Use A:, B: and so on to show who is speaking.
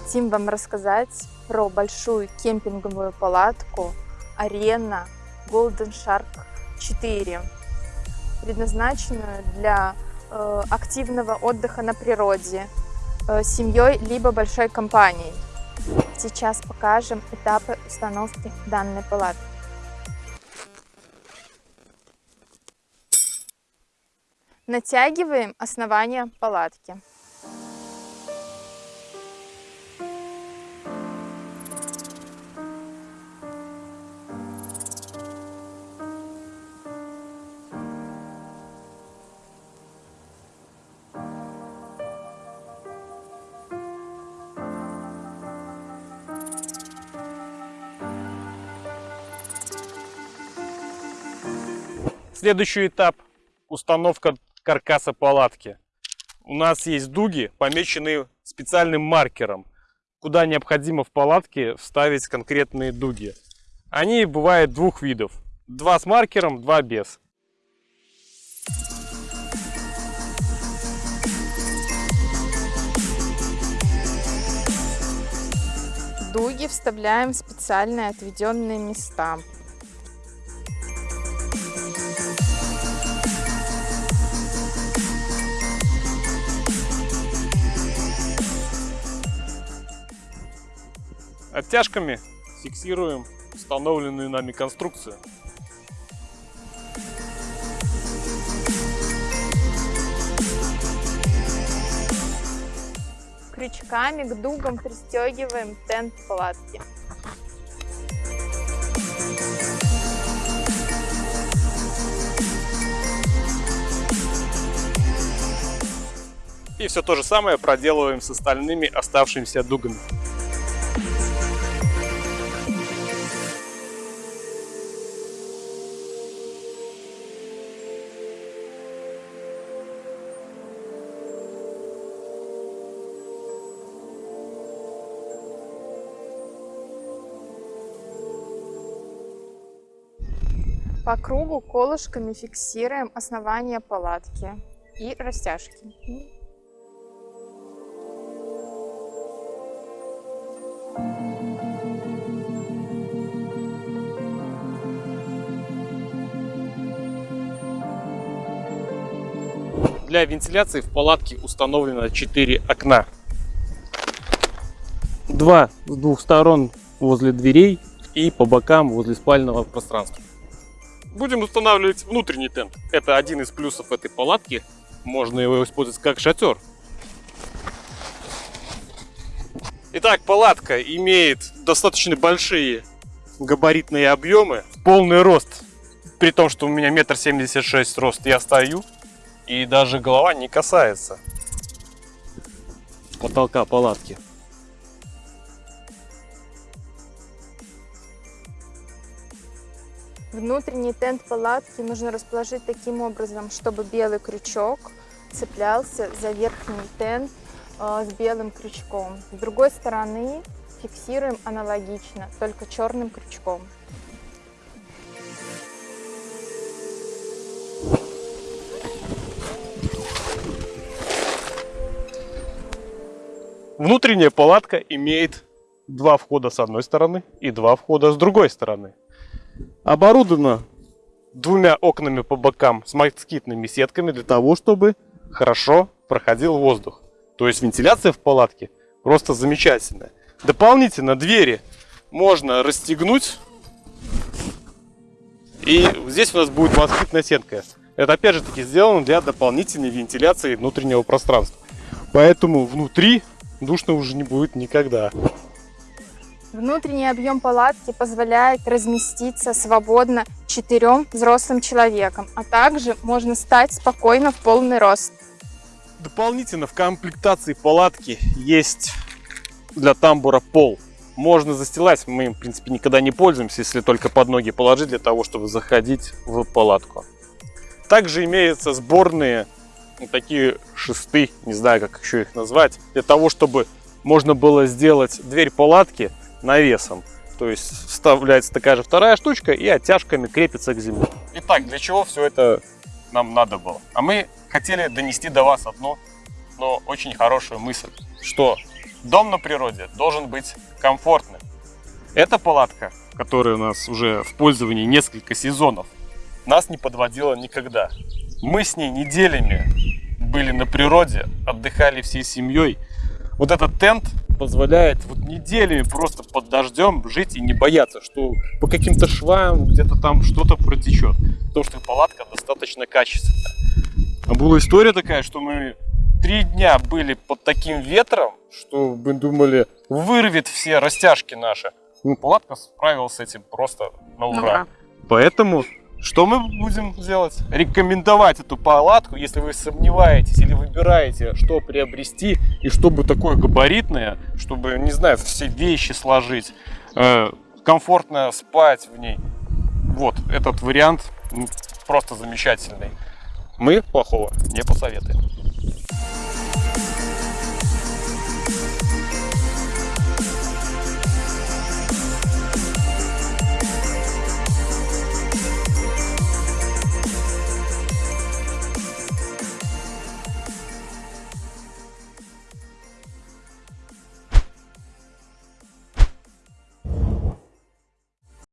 A: хотим вам рассказать про большую кемпинговую палатку Арена Golden Shark 4, предназначенную для э, активного отдыха на природе, э, семьей либо большой компанией. Сейчас покажем этапы установки данной палатки. Натягиваем основание палатки.
B: Следующий этап – установка каркаса палатки. У нас есть дуги, помеченные специальным маркером, куда необходимо в палатке вставить конкретные дуги. Они бывают двух видов. Два с маркером, два без.
A: Дуги вставляем в специальные отведенные места.
B: Оттяжками фиксируем установленную нами конструкцию.
A: Крючками к дугам пристегиваем тент палатки.
B: И все то же самое проделываем с остальными оставшимися дугами.
A: По кругу колышками фиксируем основание палатки и растяжки.
B: Для вентиляции в палатке установлено 4 окна. Два с двух сторон возле дверей и по бокам возле спального пространства. Будем устанавливать внутренний тент. Это один из плюсов этой палатки. Можно его использовать как шатер. Итак, палатка имеет достаточно большие габаритные объемы, полный рост. При том, что у меня метр семьдесят шесть рост, я стою и даже голова не касается потолка палатки.
A: Внутренний тент палатки нужно расположить таким образом, чтобы белый крючок цеплялся за верхний тент э, с белым крючком. С другой стороны фиксируем аналогично, только черным крючком.
B: Внутренняя палатка имеет два входа с одной стороны и два входа с другой стороны. Оборудована двумя окнами по бокам с москитными сетками для того, чтобы хорошо проходил воздух. То есть вентиляция в палатке просто замечательная. Дополнительно двери можно расстегнуть. И здесь у нас будет москитная сетка. Это опять же таки сделано для дополнительной вентиляции внутреннего пространства. Поэтому внутри душно уже не будет никогда.
A: Внутренний объем палатки позволяет разместиться свободно четырем взрослым человекам, а также можно стать спокойно в полный рост.
B: Дополнительно в комплектации палатки есть для тамбура пол. Можно застилать, мы им в принципе никогда не пользуемся, если только под ноги положить для того, чтобы заходить в палатку. Также имеются сборные вот такие шесты, не знаю как еще их назвать, для того, чтобы можно было сделать дверь палатки навесом. То есть вставляется такая же вторая штучка и оттяжками крепится к земле. Итак, для чего все это нам надо было? А мы хотели донести до вас одну, но очень хорошую мысль, что Дом на природе должен быть комфортным. Эта палатка, которая у нас уже в пользовании несколько сезонов, нас не подводила никогда. Мы с ней неделями были на природе, отдыхали всей семьей. Вот этот тент позволяет вот неделями просто под дождем жить и не бояться, что по каким-то швам где-то там что-то протечет. Потому что палатка достаточно качественная. А была история такая, что мы три дня были под таким ветром, что мы думали, вырвет все растяжки наши. Ну, палатка справилась с этим просто на ура.
C: ура.
B: Поэтому что мы будем делать? Рекомендовать эту палатку, если вы сомневаетесь или выбираете, что приобрести и чтобы такое габаритное, чтобы, не знаю, все вещи сложить, э, комфортно спать в ней. Вот, этот вариант просто замечательный. Мы плохого не посоветуем.